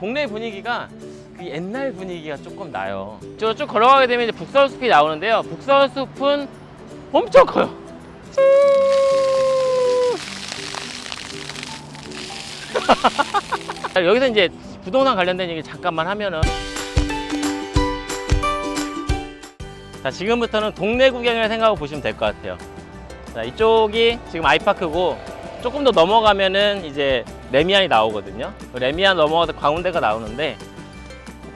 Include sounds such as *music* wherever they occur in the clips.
동네 분위기가 그 옛날 분위기가 조금 나요. 저쭉 걸어가게 되면 이제 북서울숲이 나오는데요. 북서울숲은 엄청 커요. 자, 여기서 이제 부동산 관련된 얘기 잠깐만 하면은 자 지금부터는 동네 구경을 생각하고 보시면 될 것 같아요 자 이쪽이 지금 아이파크고 조금 더 넘어가면은 이제 레미안이 나오거든요. 레미안 넘어가서 광운대가 나오는데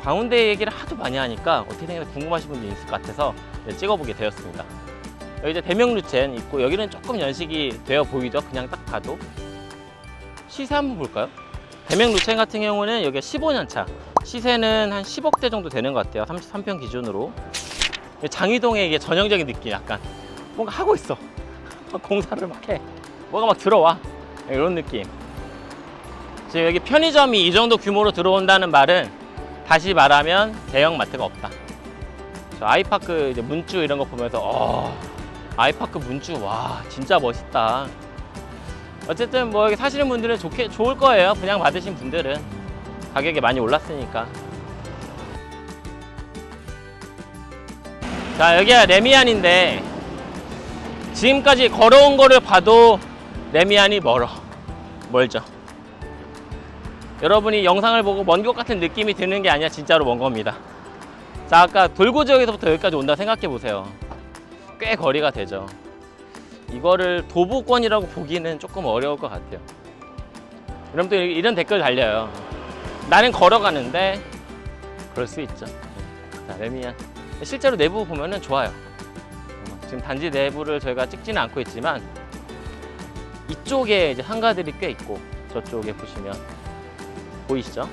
광운대 얘기를 하도 많이 하니까 어떻게 생각해 궁금하신 분이 있을 것 같아서 찍어보게 되었습니다. 여기 이제 대명루첸 있고 여기는 조금 연식이 되어 보이죠? 그냥 딱 봐도. 시세 한번 볼까요? 대명 루첸 같은 경우는 여기가 15년 차. 시세는 한 10억대 정도 되는 것 같아요. 33평 기준으로. 장이동의 이게 전형적인 느낌 약간. 뭔가 하고 있어. *laughs* 공사를 막 해. 뭐가 막 들어와. 이런 느낌 지금 여기 편의점이 이 정도 규모로 들어온다는 말은 다시 말하면 대형 마트가 없다 저 아이파크 이제 문주 이런 거 보면서 어, 아이파크 문주 와 진짜 멋있다 어쨌든 뭐 여기 사시는 분들은 좋게 좋을 거예요. 분양 받으신 분들은 가격이 많이 올랐으니까. 자 여기가 레미안인데 지금까지 걸어온 거를 봐도 레미안이 멀어 멀죠. 여러분이 영상을 보고 먼 것 같은 느낌이 드는 게 아니라 진짜로 먼 겁니다. 자 아까 돌고 지역에서부터 여기까지 온다 생각해 보세요. 꽤 거리가 되죠. 이거를 도보권이라고 보기는 조금 어려울 것 같아요. 여러분들 이런 댓글 달려요. 나는 걸어가는데 그럴 수 있죠. 자, 래미안. 실제로 내부 보면은 좋아요. 어, 지금 단지 내부를 저희가 찍지는 않고 있지만 이쪽에 이제 상가들이 꽤 있고 저쪽에 보시면 보이시죠?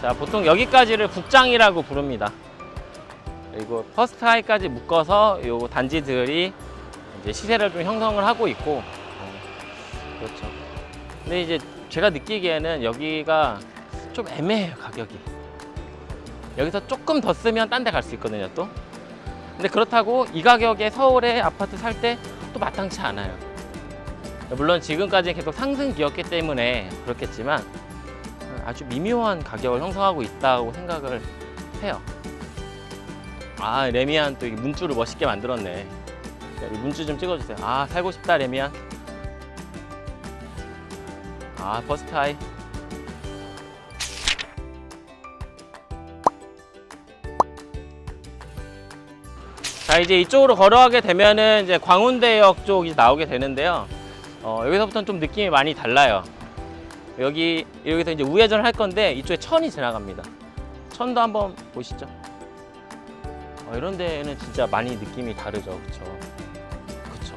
자, 보통 여기까지를 북장이라고 부릅니다. 그리고 퍼스트 하이까지 묶어서 요 단지들이 이제 시세를 좀 형성을 하고 있고 어, 그렇죠. 근데 이제 제가 느끼기에는 여기가 좀 애매해요 가격이. 여기서 조금 더 쓰면 딴 데 갈 수 있거든요 또. 근데 그렇다고 이 가격에 서울에 아파트 살 때 또 마땅치 않아요. 물론 지금까지 계속 상승기였기 때문에 그렇겠지만 아주 미묘한 가격을 형성하고 있다고 생각을 해요. 아 래미안 또 문주를 멋있게 만들었네 문주 좀 찍어주세요 아 살고 싶다 래미안 아 퍼스트 하이 자 이제 이쪽으로 걸어가게 되면은 이제 광운대역 쪽이 나오게 되는데요. 어, 여기서부터는 좀 느낌이 많이 달라요. 여기 여기서 이제 우회전을 할 건데 이쪽에 천이 지나갑니다. 천도 한번 보시죠. 어, 이런 데는 진짜 많이 느낌이 다르죠. 그쵸? 그쵸.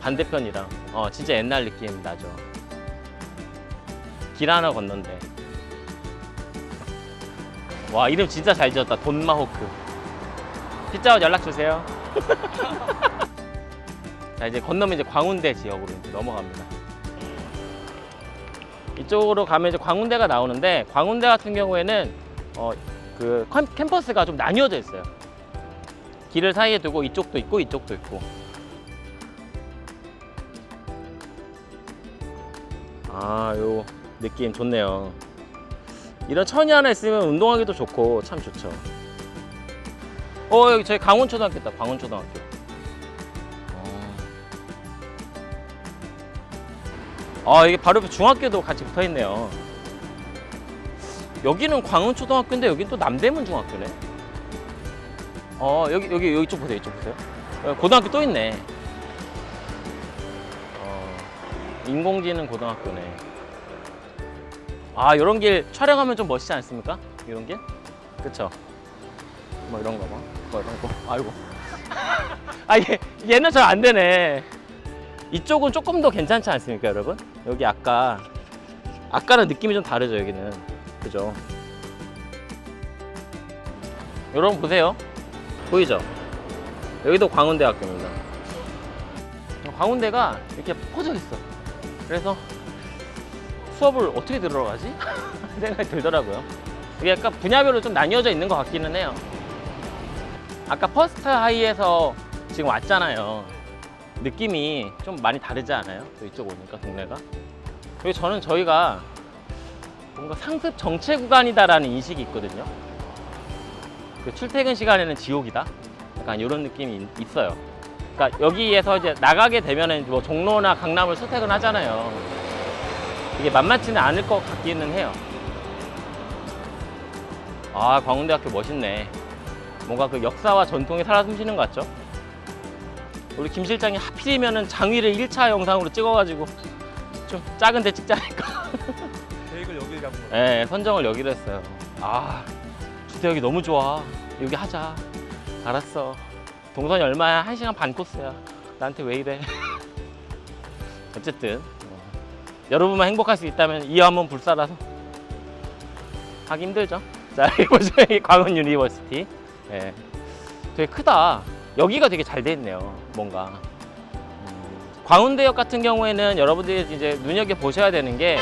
반대편이랑. 어 진짜 옛날 느낌 나죠. 길 하나 건넌데. 와 이름 진짜 잘 지었다. 돈마호크 피자헛 연락 주세요. *laughs* 자 이제 건너면 이제 광운대 지역으로 이제 넘어갑니다. 이쪽으로 가면 이제 광운대가 나오는데 광운대 같은 경우에는 어, 그 캠퍼스가 좀 나뉘어져 있어요. 길을 사이에 두고 이쪽도 있고 이쪽도 있고. 아요 느낌 좋네요. 이런 천이 하나 있으면 운동하기도 좋고 참 좋죠 어 여기 저희 강원초등학교 있다 강원초등학교. 어. 아 이게 바로 옆에 중학교도 같이 붙어 있네요. 여기는 광운초등학교인데 여긴 또 남대문 중학교네. 어 여기 여기 여기 쪽 보세요 이쪽 보세요. 어, 고등학교 또 있네. 어, 인공지능 고등학교네. 아 이런 길 촬영하면 좀 멋있지 않습니까? 이런 길? 그쵸? 뭐 이런 거뭐 뭐 이런 거 아이고 *laughs* 아 얘, 얘는 잘 안 되네 이쪽은 조금 더 괜찮지 않습니까 여러분 여기 아까 아까는 느낌이 좀 다르죠 여기는 그죠 여러분 보세요 보이죠? 여기도 광운대학교입니다. 광운대가 이렇게 퍼져 있어. 그래서 수업을 어떻게 들어가지? *laughs* 생각이 들더라고요. 이게 약간 분야별로 좀 나뉘어져 있는 것 같기는 해요. 아까 퍼스트 하이에서 지금 왔잖아요. 느낌이 좀 많이 다르지 않아요? 또 이쪽 오니까 동네가. 그리고 저는 저희가 뭔가 상습 정체 구간이다라는 인식이 있거든요. 그 출퇴근 시간에는 지옥이다. 약간 이런 느낌이 있- 있어요. 그러니까 여기에서 이제 나가게 되면은 뭐 종로나 강남을 출퇴근 하잖아요. 이게 만만치는 않을 것 같기는 해요. 아, 광운대학교 멋있네. 뭔가 그 역사와 전통이 살아 숨쉬는 것 같죠? 우리 김 실장이 하필이면은 장위를 1차 영상으로 찍어가지고 좀 작은 데 찍자니까. *laughs* 계획을 여기 잡은 거예요. 네, 선정을 여기로 했어요. 아, 주택 여기 너무 좋아. 여기 하자. 알았어. 동선이 얼마야? 한시간 반 코스야. 나한테 왜 이래? *laughs* 어쨌든 어, 여러분만 행복할 수 있다면 이어 한번 불살아서 하기 힘들죠. 자, *laughs* 여기 보시면 이 광운 university. 예. 되게 크다. 여기가 되게 잘 돼 있네요. 뭔가. 음, 광운대역 같은 경우에는 여러분들이 이제 눈여겨 보셔야 되는 게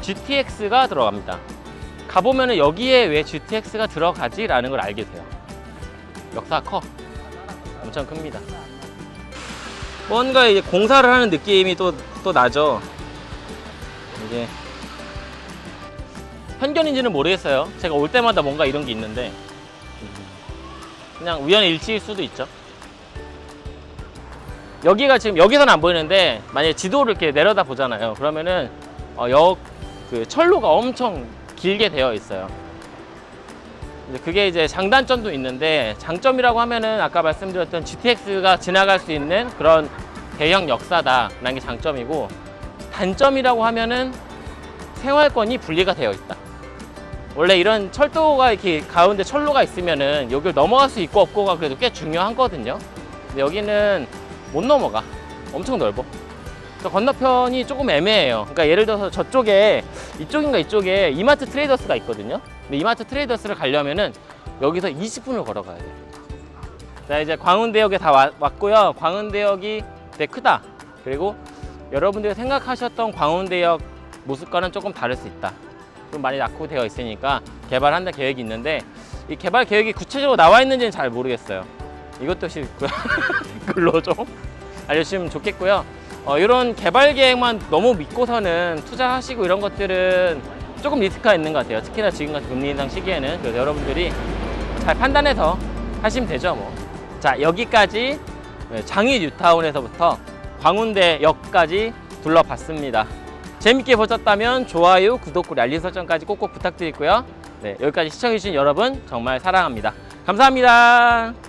GTX가 들어갑니다. 가보면 은 여기에 왜 GTX가 들어가지 라는 걸 알게 돼요. 역사가 커. 엄청 큽니다. 뭔가 이제 공사를 하는 느낌이 또, 또 나죠. 이게 편견인지는 모르겠어요. 제가 올 때마다 뭔가 이런 게 있는데 음, 그냥 우연의 일치일 수도 있죠. 여기가 지금 여기서는 안 보이는데 만약에 지도를 이렇게 내려다 보잖아요. 그러면은 어, 역, 그 철로가 엄청 길게 되어 있어요. 그게 이제 장단점도 있는데 장점이라고 하면은 아까 말씀드렸던 GTX가 지나갈 수 있는 그런 대형 역사다 라는 게 장점이고 단점이라고 하면은 생활권이 분리가 되어 있다. 원래 이런 철도가 이렇게 가운데 철로가 있으면은 여기를 넘어갈 수 있고 없고가 그래도 꽤 중요하거든요. 근데 여기는 못 넘어가. 엄청 넓어. 건너편이 조금 애매해요. 그러니까 예를 들어서 저쪽에 이쪽인가 이쪽에 이마트 트레이더스가 있거든요. 근데 이마트 트레이더스를 가려면은 여기서 20분을 걸어가야 돼요. 자 이제 광운대역에 다 와- 왔고요. 광운대역이 되게 크다. 그리고 여러분들이 생각하셨던 광운대역 모습과는 조금 다를 수 있다. 좀 많이 낙후되어 있으니까 개발한다 계획이 있는데 이 개발 계획이 구체적으로 나와 있는지는 잘 모르겠어요. 이것도 댓글로 *laughs* 좀 알려주시면 좋겠고요. 어, 이런 개발 계획만 너무 믿고서는 투자하시고 이런 것들은 조금 리스크가 있는 것 같아요. 특히나 지금 같은 금리 인상 시기에는 그래서 여러분들이 잘 판단해서 하시면 되죠. 뭐. 자 여기까지 장위 뉴타운에서부터 광운대역까지 둘러봤습니다. 재밌게 보셨다면 좋아요, 구독, 알림 설정까지 꼭꼭 부탁드리고요. 네, 여기까지 시청해주신 여러분 정말 사랑합니다. 감사합니다.